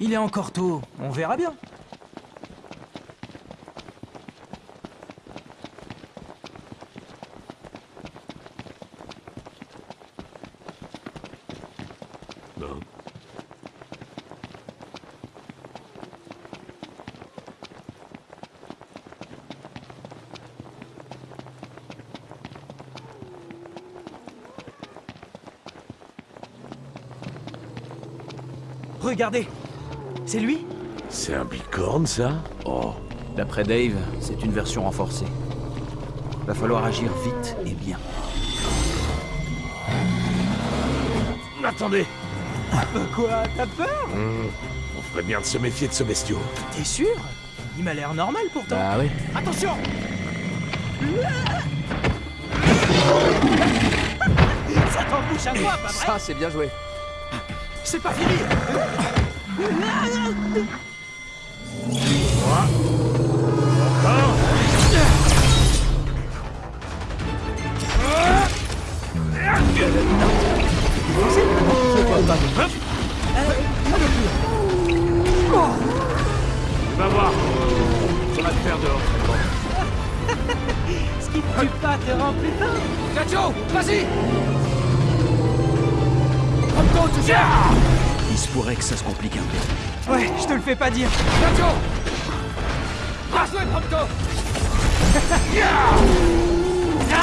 Il est encore tôt, on verra bien. Non. Regardez C'est lui C'est un bicorne, ça Oh, d'après Dave, c'est une version renforcée. Va falloir agir vite et bien. Attendez Euh, Quoi T'as peur On ferait bien de se méfier de ce bestiau. T'es sûr Il m'a l'air normal pourtant. Bah oui. Attention Ça t'embouche à quoi, pas vrai Ça, c'est bien joué. C'est pas fini. Va voir Ça va te faire dehors. Ce qui te tue pas te rend plus Il se pourrait que ça se complique un peu. Ouais, je te le fais pas dire. Bien joué, Prompto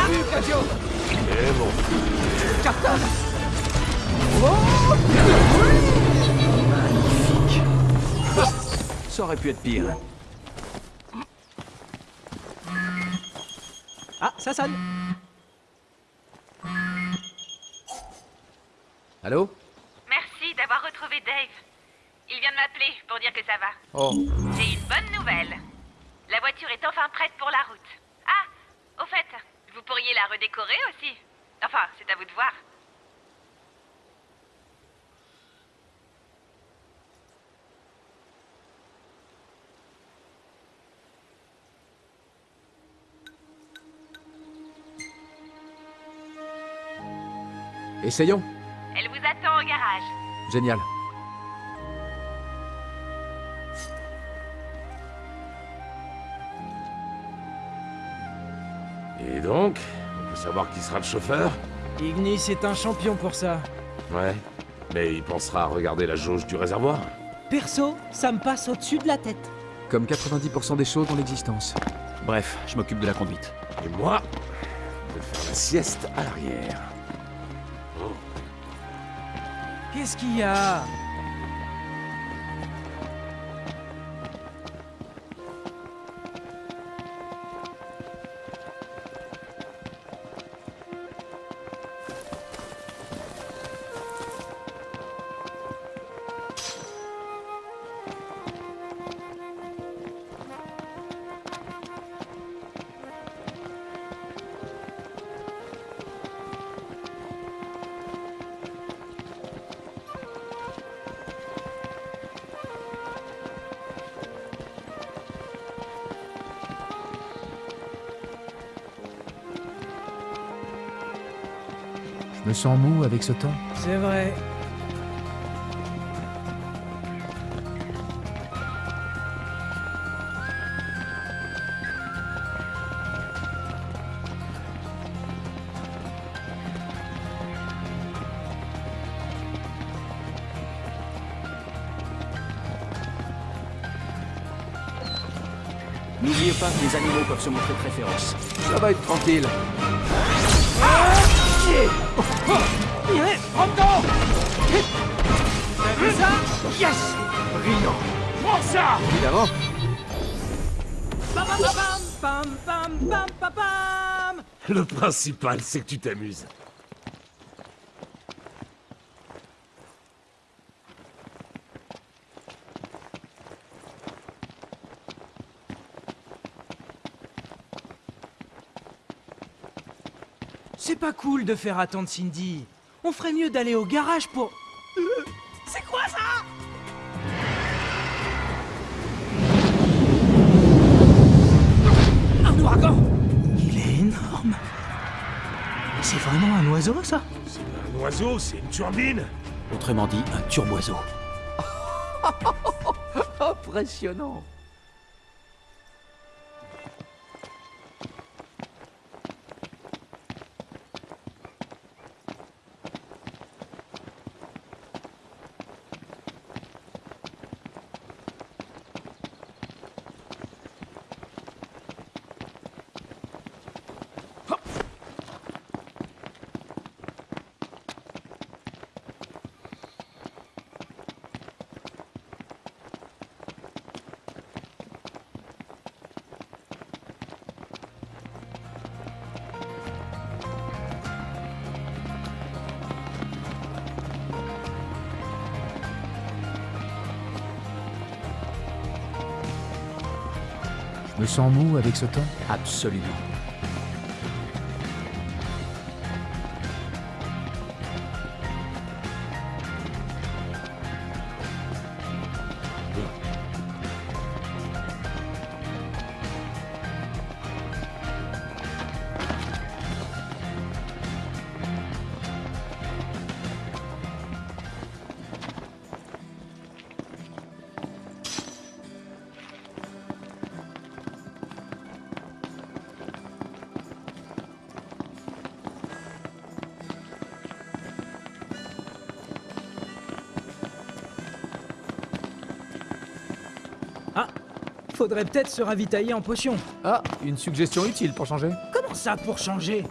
vu, Gacho Et bon. Ça aurait pu être pire. Ah, ça sonne. Allô Merci d'avoir retrouvé Dave. Il vient de m'appeler pour dire que ça va. Oh, J'ai une bonne nouvelle. La voiture est enfin prête pour la route. Ah, au fait, vous pourriez la redécorer aussi. Enfin, c'est à vous de voir. essayons. Elle vous attend au garage. Génial. Et donc On peut savoir qui sera le chauffeur? Ignis est un champion pour ça. Ouais. Mais il pensera à regarder la jauge du réservoir Perso, ça me passe au-dessus de la tête. Comme 90% des choses dans l'existence. Bref, je m'occupe de la conduite. Et moi, je vais faire la sieste à l'arrière. Qu'est-ce qu'il y a? Sens mou avec ce temps. C'est vrai. N'oubliez pas que les animaux peuvent se montrer très féroces. Ça va être tranquille. Évidemment. Le principal, c'est que tu t'amuses. C'est pas cool de faire attendre Cindy. On ferait mieux d'aller au garage pour... Euh, C'est quoi ça? Un ouragan Il est énorme. C'est vraiment un oiseau, ça? Un oiseau, c'est une turbine Autrement dit, un turboiseau. Impressionnant. Sens mou avec ce temps? Absolument. Faudrait peut-être se ravitailler en potion. Ah, une suggestion utile pour changer Comment ça pour changer?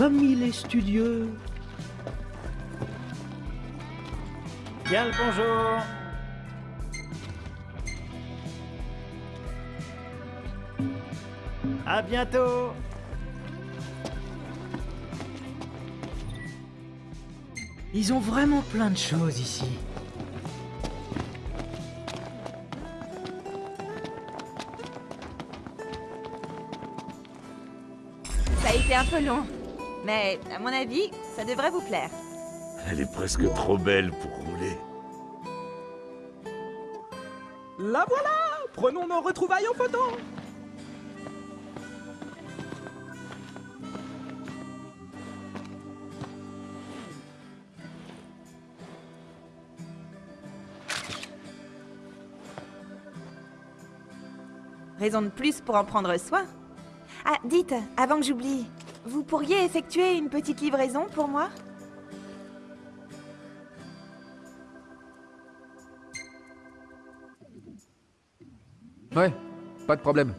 Comme il est studieux Bien le bonjour À bientôt Ils ont vraiment plein de choses ici. Ça a été un peu long. Mais, à mon avis, ça devrait vous plaire. Elle est presque trop belle pour rouler. La voilà Prenons nos retrouvailles en photo Raison de plus pour en prendre soin. Ah, dites, avant que j'oublie, vous pourriez effectuer une petite livraison pour moi Ouais, pas de problème.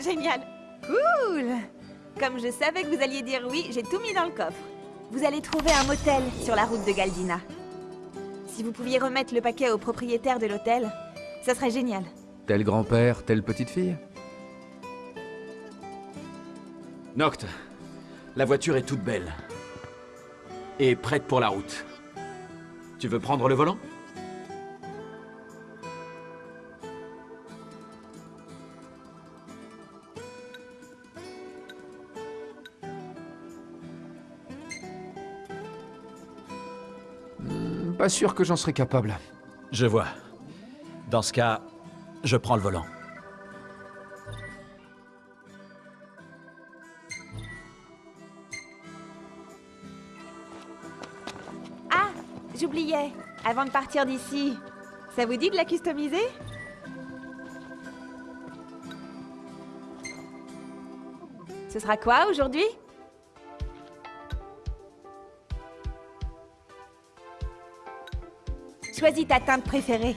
Génial Cool Comme je savais que vous alliez dire oui, j'ai tout mis dans le coffre. Vous allez trouver un motel sur la route de Galdina. Si vous pouviez remettre le paquet au propriétaire de l'hôtel, ça serait génial. Tel grand-père, telle petite fille Noct, la voiture est toute belle. Et prête pour la route. Tu veux prendre le volant? Pas sûr que j'en serais capable. Je vois. Dans ce cas, je prends le volant. J'oubliais. Avant de partir d'ici, ça vous dit de la customiser? Ce sera quoi aujourd'hui? Choisis ta teinte préférée.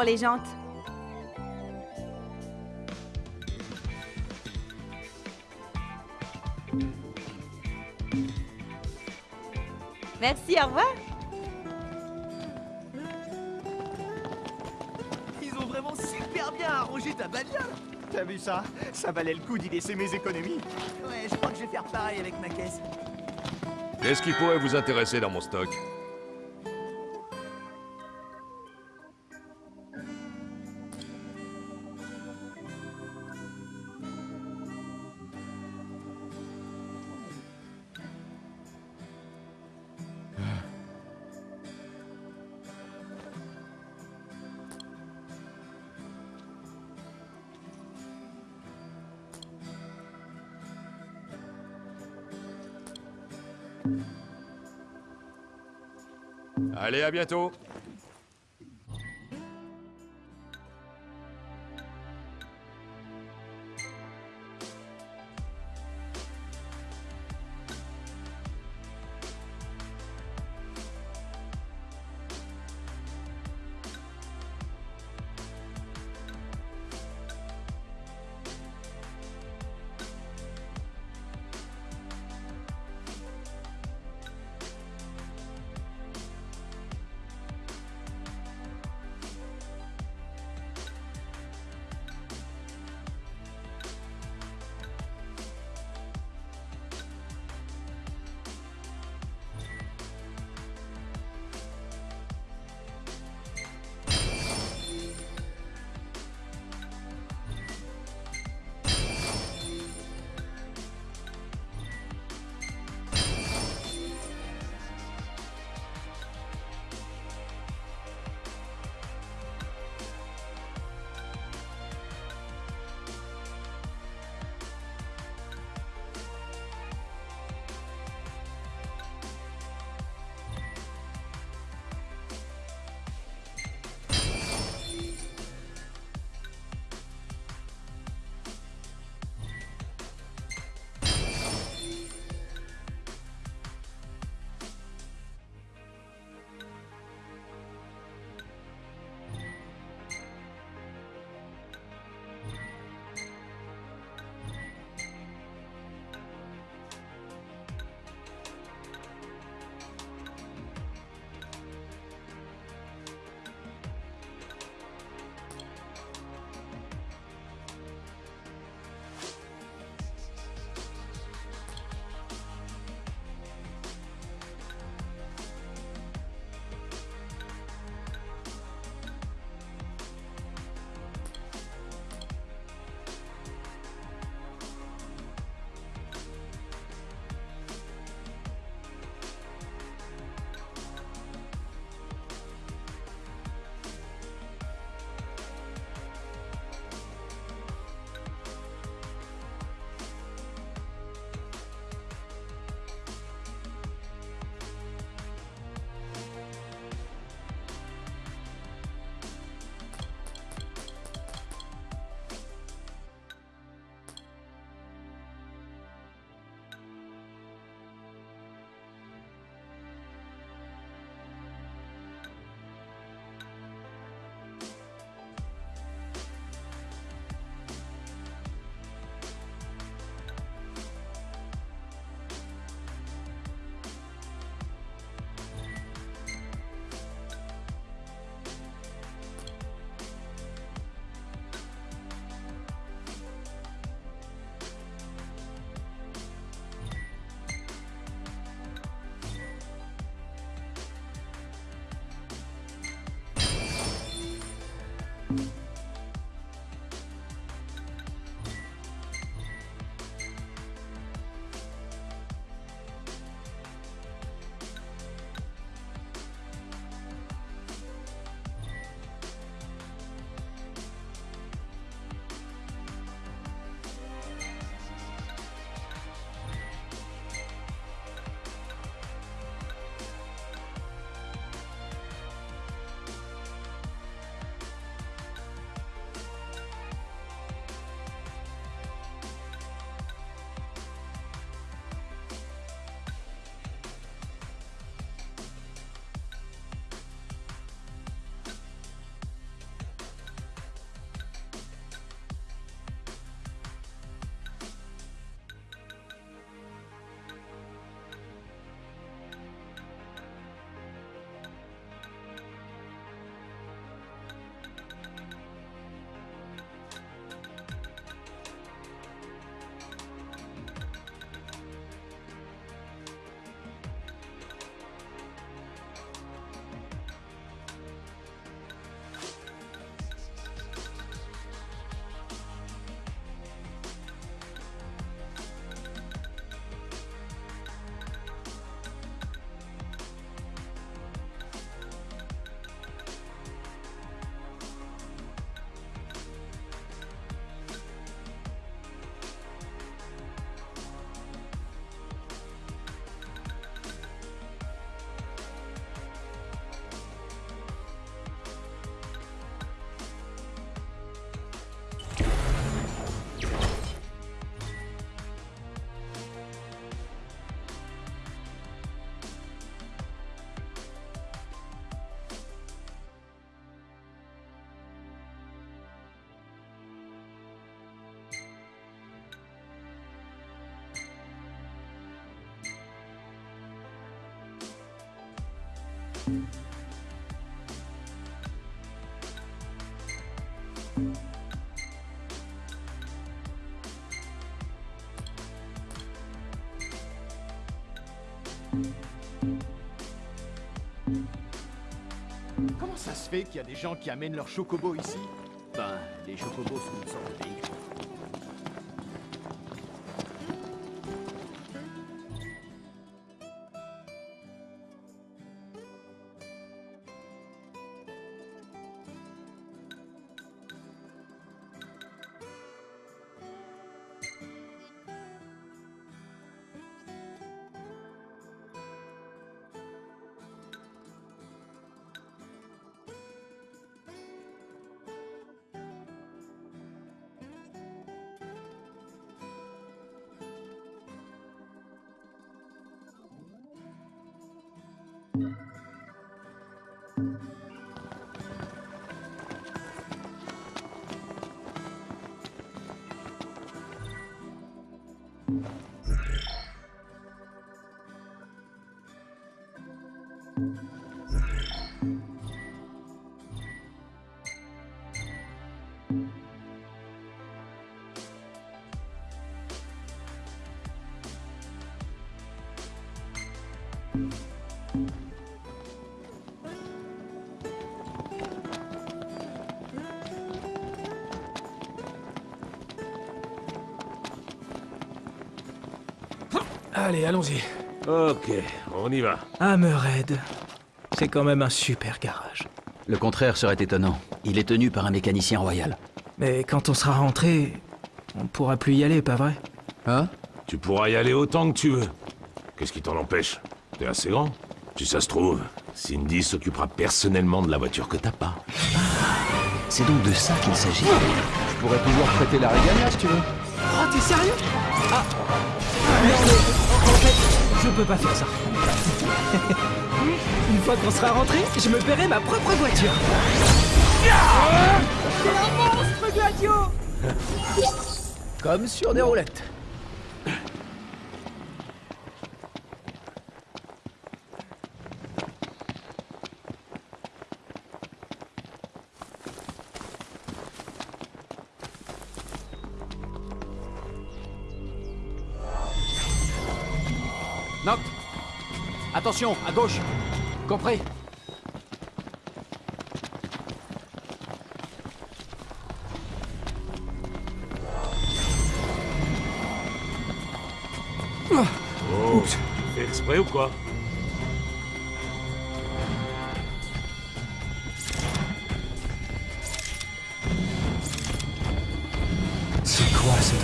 Pour les jantes Merci, au revoir. Ils ont vraiment super bien arrangé ta bagnole T'as vu ça? Ça valait le coup d'y laisser mes économies. Ouais, je crois que je vais faire pareil avec ma caisse. Qu'est-ce qui pourrait vous intéresser dans mon stock? Allez, à bientôt Comment ça se fait qu'il y a des gens qui amènent leurs chocobos ici? Ben, les chocobos sont une sorte de Allez, allons-y. Ok, on y va. Hammerhead. C'est quand même un super garage. Le contraire serait étonnant. Il est tenu par un mécanicien royal. Mais quand on sera rentré, on pourra plus y aller, pas vrai? Hein? Tu pourras y aller autant que tu veux. Qu'est-ce qui t'en empêche? T'es assez grand? Si ça se trouve, Cindy s'occupera personnellement de la voiture que t'as pas. C'est donc de ça qu'il s'agit. Je pourrais toujours prêter la Régania si tu veux. Oh, t'es sérieux? Ah Non, mais en fait, je peux pas faire ça. Une fois qu'on sera rentré, je me paierai ma propre voiture. C'est un monstre, Gladio Comme sur des roulettes. Attention, à gauche. Compris. Oh, fais exprès ou quoi? C'est quoi ce nom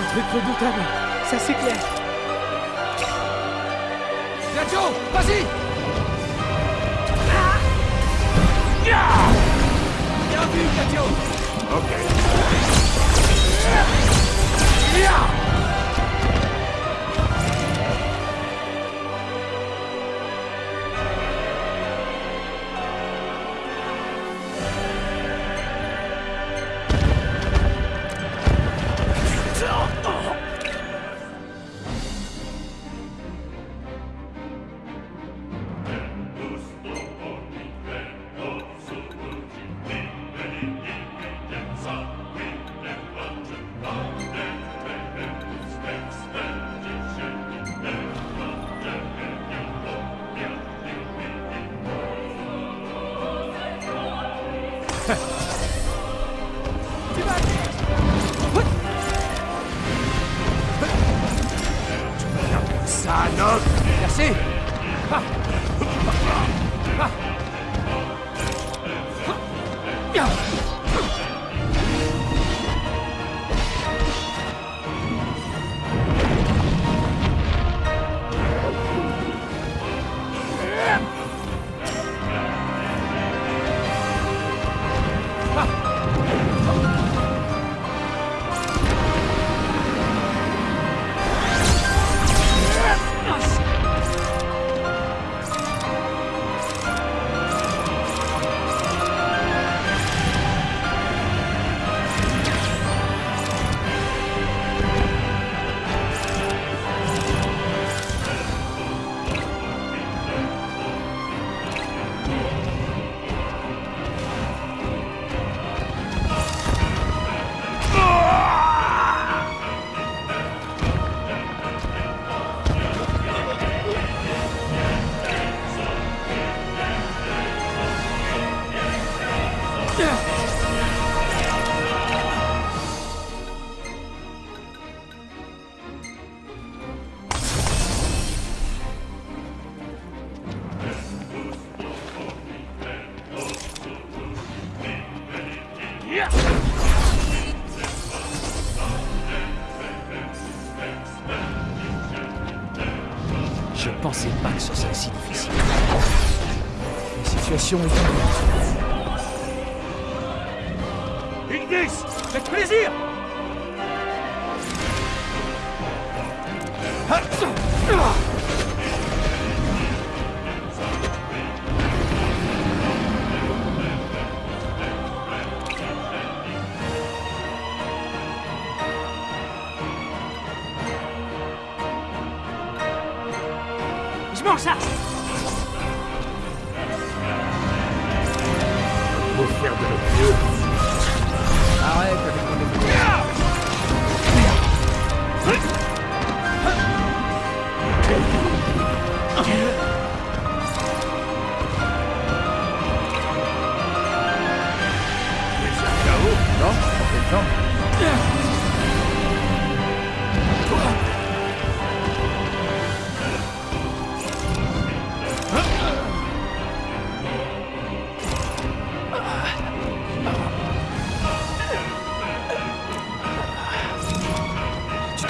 Un truc redoutable, ça c'est clair. Gladio, vas-y Bien vu, Gladio Ok. Ça,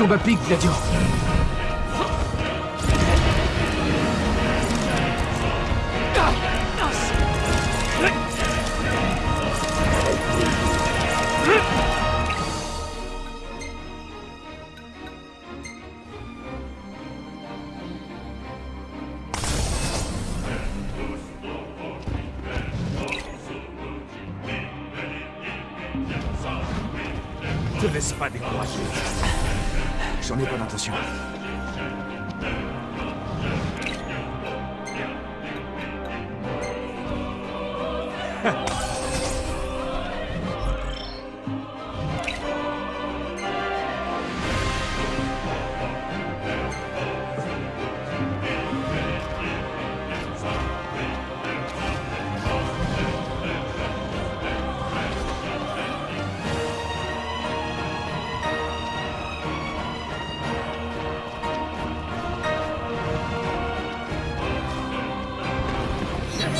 Tu tombes à pic, Gladio.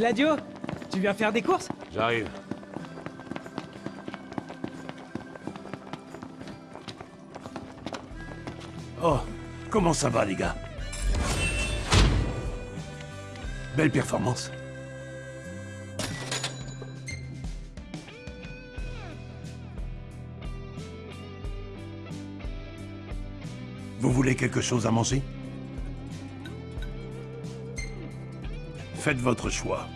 Gladio Tu viens faire des courses? J'arrive. Oh, comment ça va, les gars? Belle performance. Vous voulez quelque chose à manger? Faites votre choix.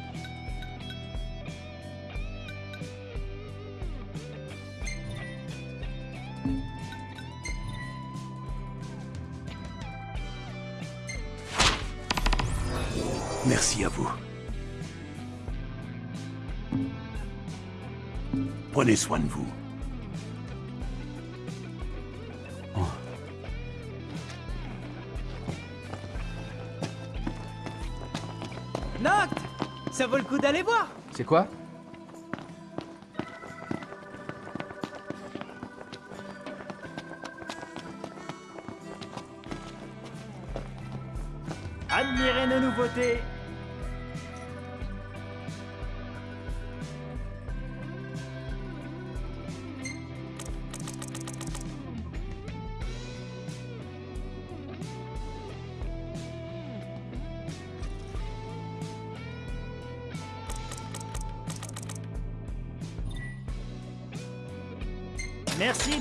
Merci à vous. Prenez soin de vous. Vaut le coup d'aller voir. C'est quoi? Admirez nos nouveautés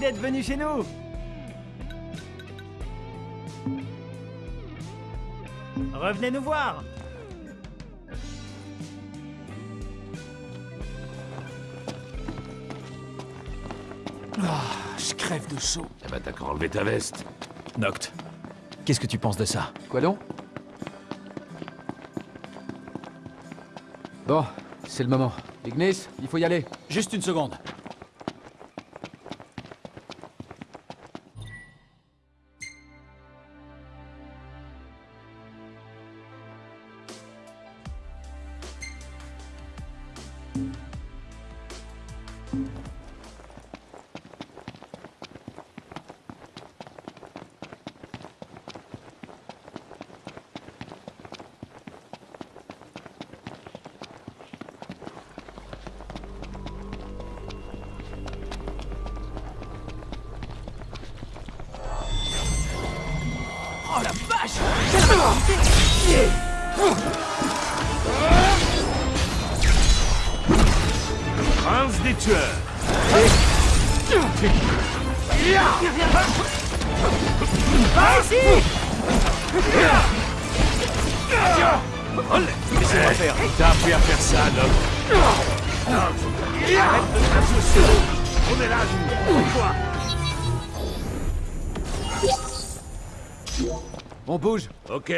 d'être venu chez nous Revenez nous voir Je crève de chaud. Eh ben, t'as enlever ta veste. Noct, qu'est-ce que tu penses de ça? Quoi donc? Bon, c'est le moment. Ignis, il faut y aller. Juste une seconde. Des tueurs Laissez-moi faire. T'as appris à faire ça, Noc On est là, On bouge. Ok.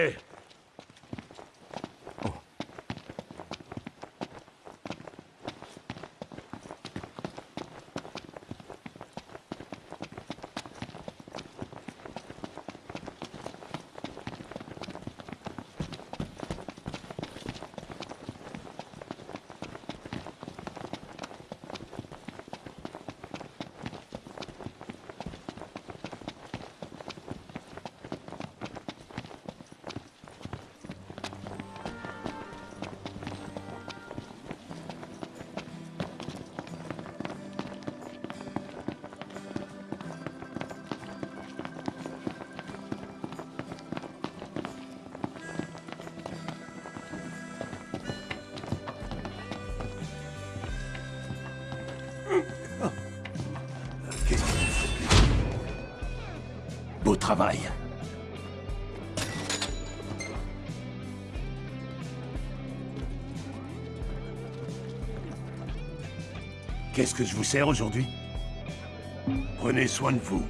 Que je vous sers aujourd'hui Prenez soin de vous.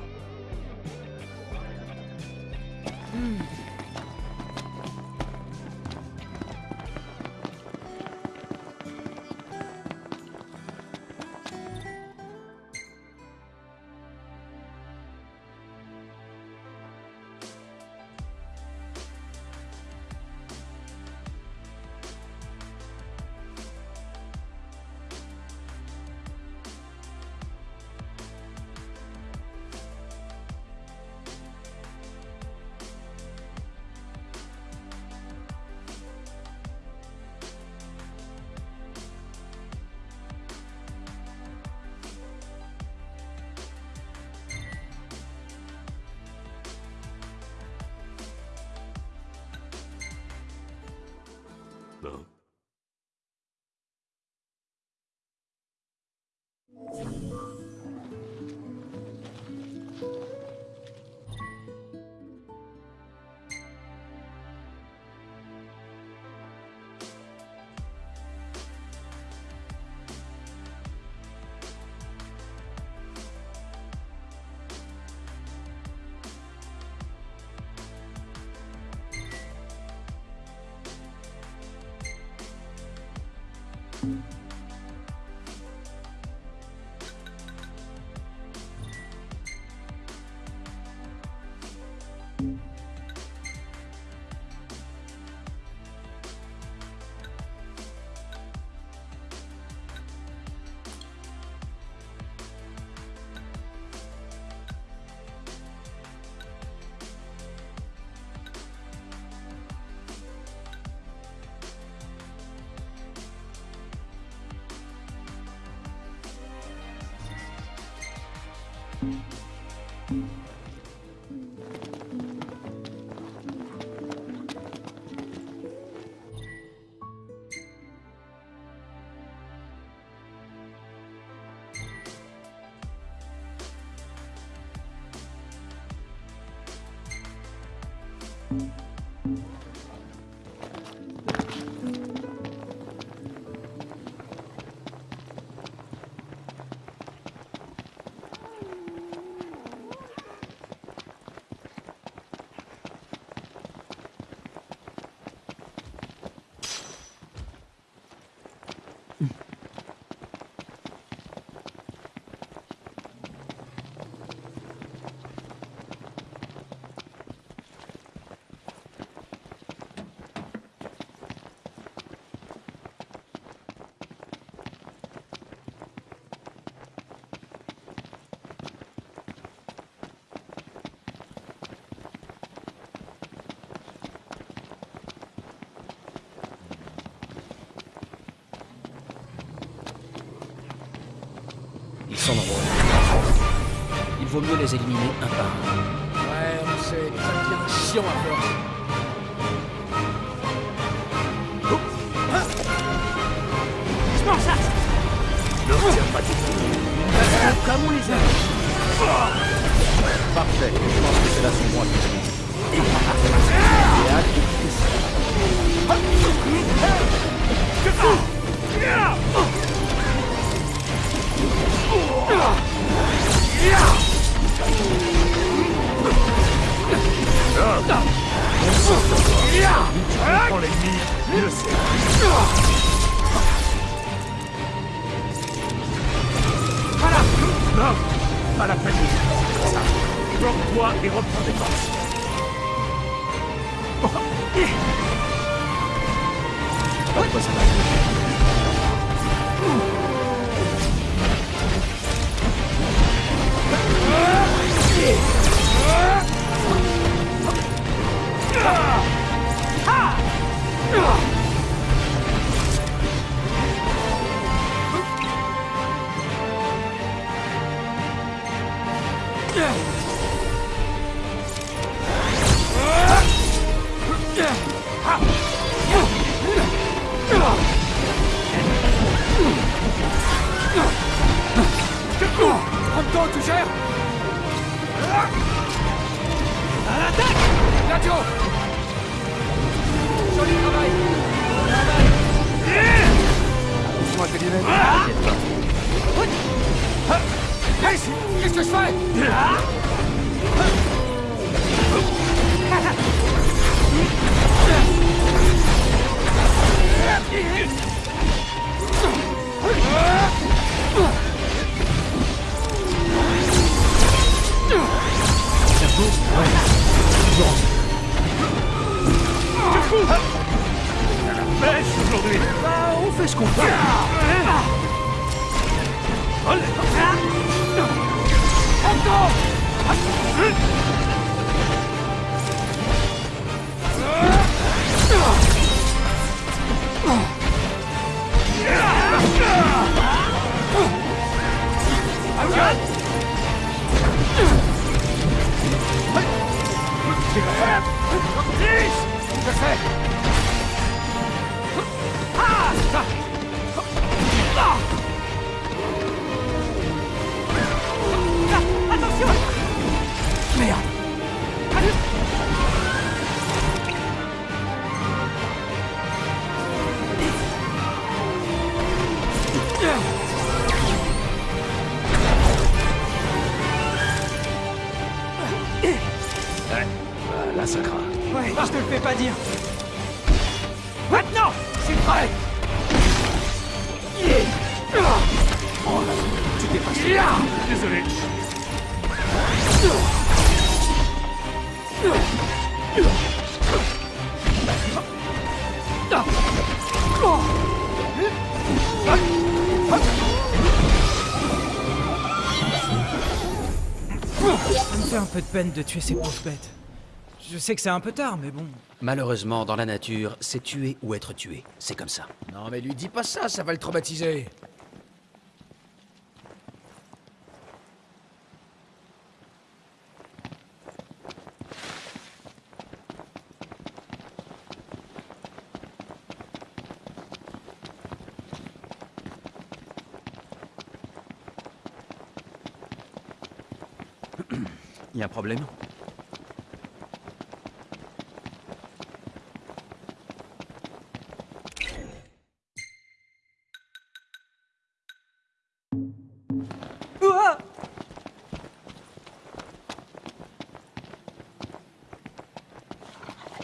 vaut mieux les éliminer un par un. Ouais, c'est bien chiant à faire. Peu de peine de tuer ces pauvres bêtes. Je sais que c'est un peu tard, mais bon. Malheureusement, dans la nature, c'est tuer ou être tué. C'est comme ça. Non mais lui dis pas ça, ça va le traumatiser. Problème.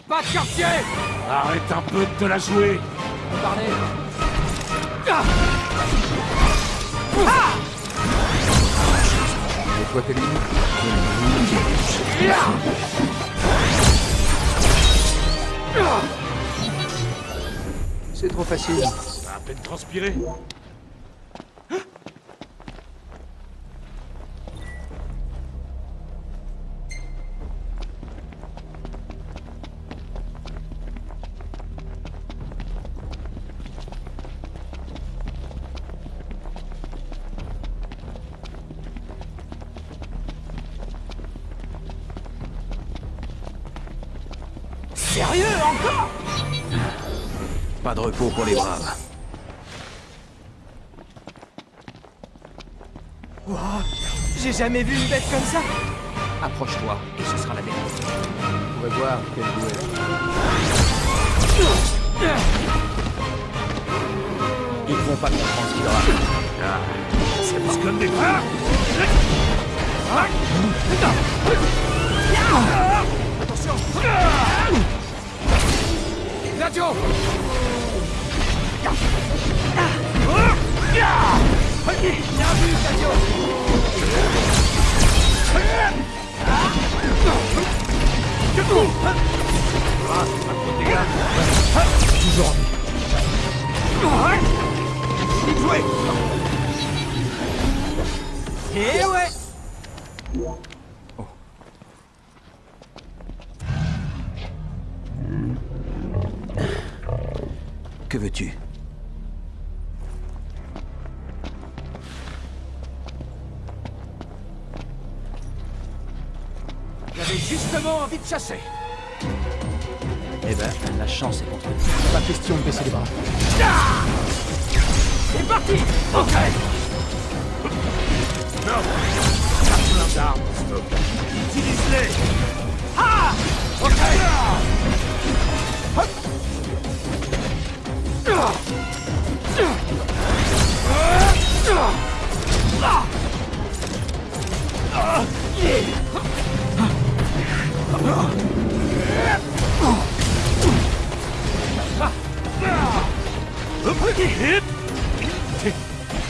Pas de quartier. Arrête un peu de te la jouer. Tes limites. C'est trop facile. Ça a à peine transpiré. Jamais vu une bête comme ça Approche-toi et ce sera la dernière. On pourrait voir quel goût. Ils vont pas comprendre ce qu'il leur arrive. C'est plus comme des. Gladio Bien vu, chasser Eh ben, la chance est contre nous. Pas question de baisser les bras. C'est parti Ok Non. T'as plein d'armes. Utilise-les. Ah Ok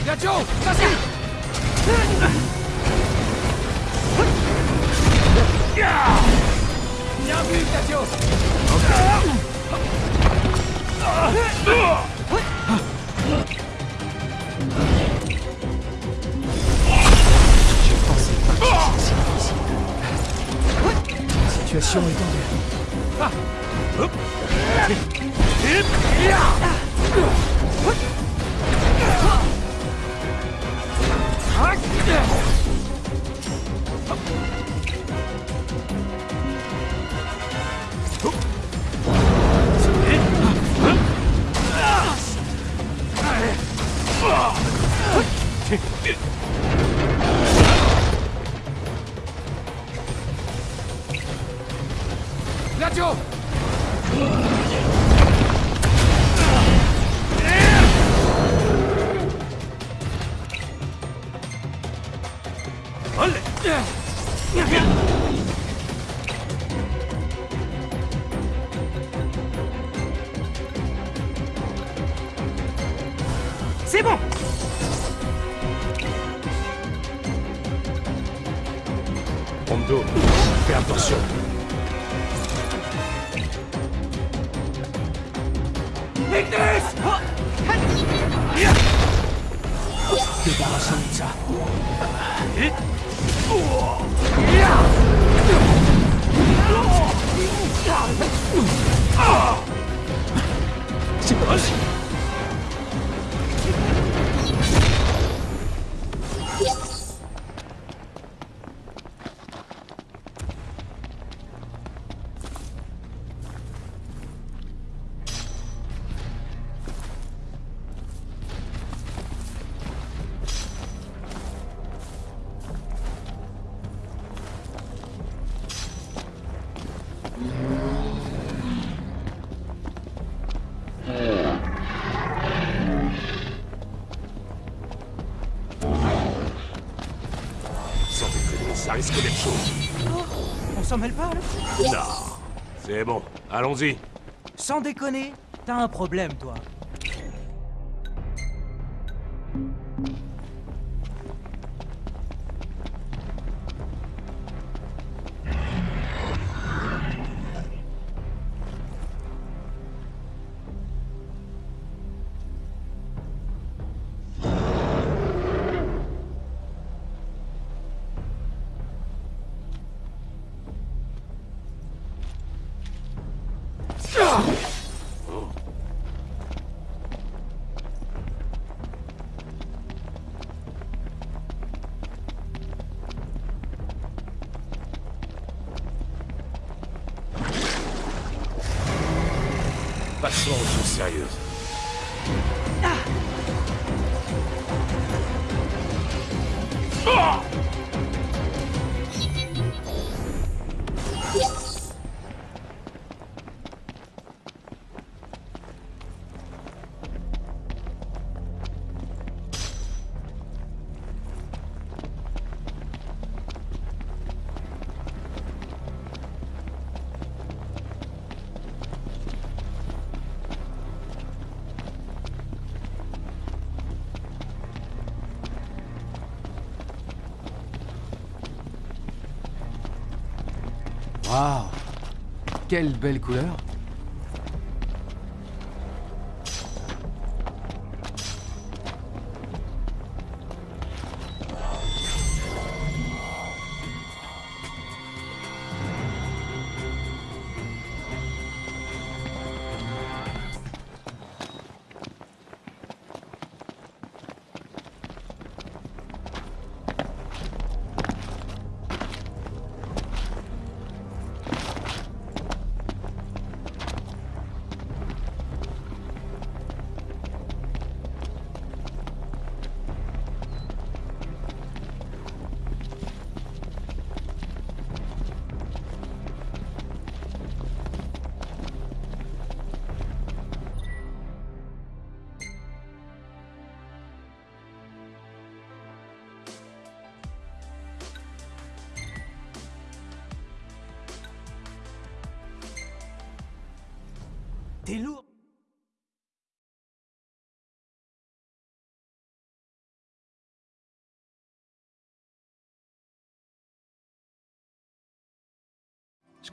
Gladio Vas-y Bien vu, Gladio Situation est tendue. Ça risque d'être chaud. On s'en mêle pas, là Non. C'est bon, allons-y. Sans déconner, t'as un problème, toi. Waouh. Quelle belle couleur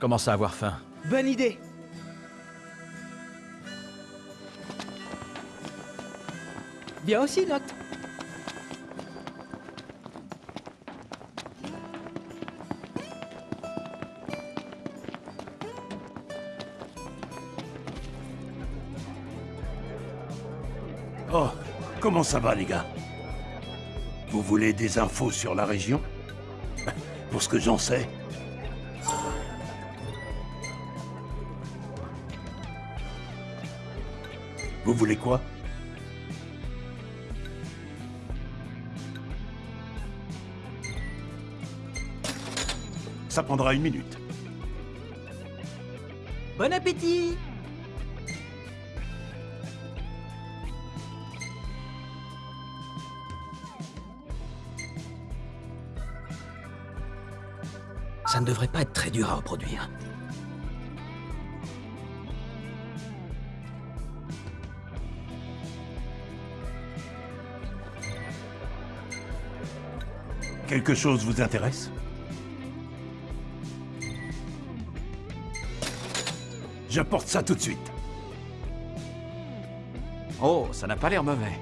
commence à avoir faim. Bonne idée. Viens aussi, Noct. Oh, comment ça va, les gars? Vous voulez des infos sur la région? Pour ce que j'en sais. Voulez quoi Ça prendra une minute. Bon appétit Ça ne devrait pas être très dur à reproduire. Quelque chose vous intéresse J'apporte ça tout de suite. Oh, ça n'a pas l'air mauvais.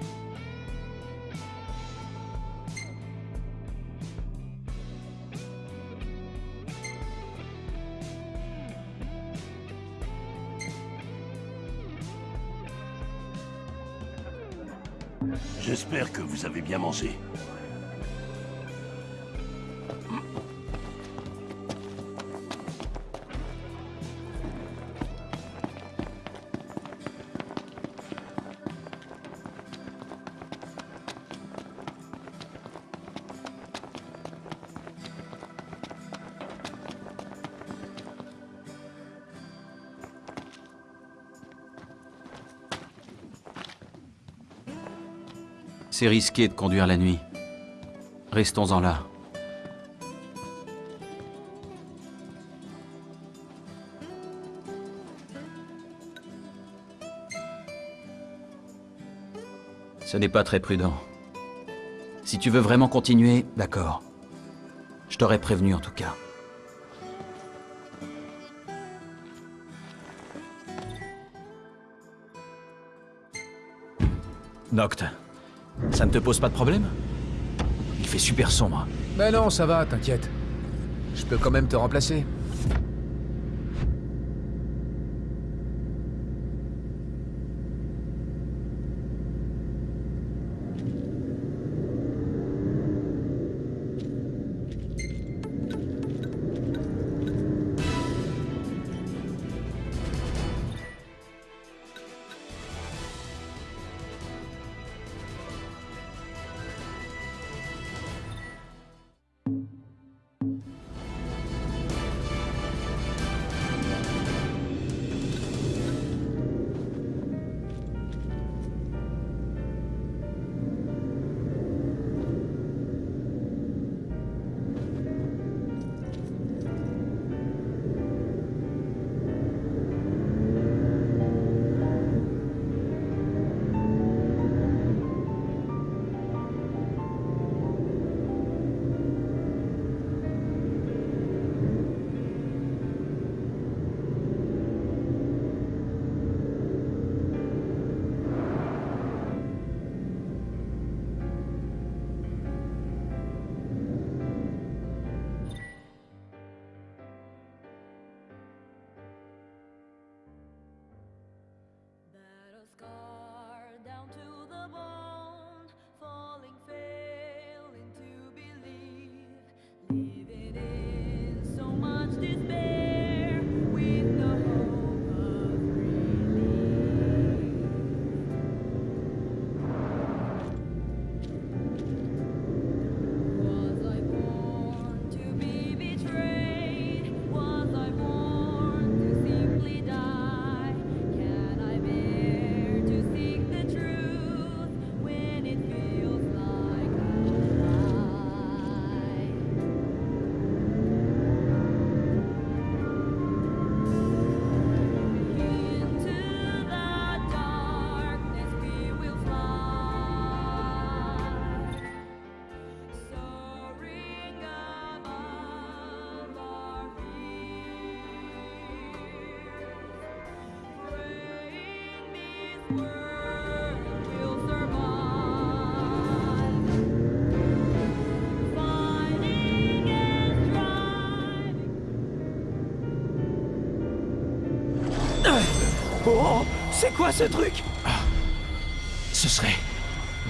J'espère que vous avez bien mangé. C'est risqué de conduire la nuit. Restons-en là. Ce n'est pas très prudent. Si tu veux vraiment continuer, d'accord. Je t'aurais prévenu en tout cas. Noct, ça ne te pose pas de problème Il fait super sombre. Mais non, ça va, t'inquiète. Je peux quand même te remplacer. C'est quoi ce truc Ce serait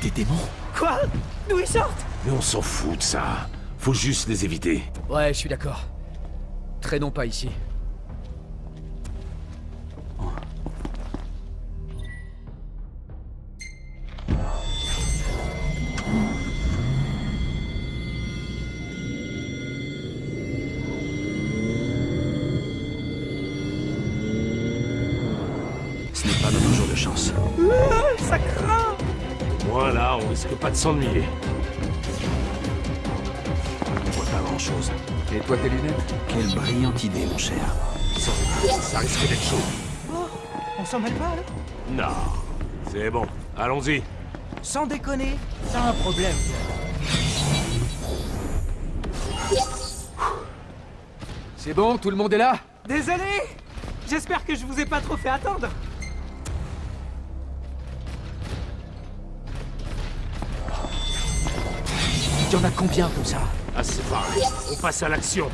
des démons Quoi D'où ils sortent Mais on s'en fout de ça. Faut juste les éviter. Ouais, je suis d'accord. Traînons pas ici. S'ennuyer. On voit pas grand-chose. Et toi, tes lunettes? Quelle brillante idée, mon cher. Ça risque d'être chaud. Oh, On s'en mêle pas, là? Non. C'est bon. Allons-y. Sans déconner, t'as un problème. C'est bon, tout le monde est là? Désolé J'espère que je vous ai pas trop fait attendre. Il y en a combien comme ça? C'est pareil. On passe à l'action.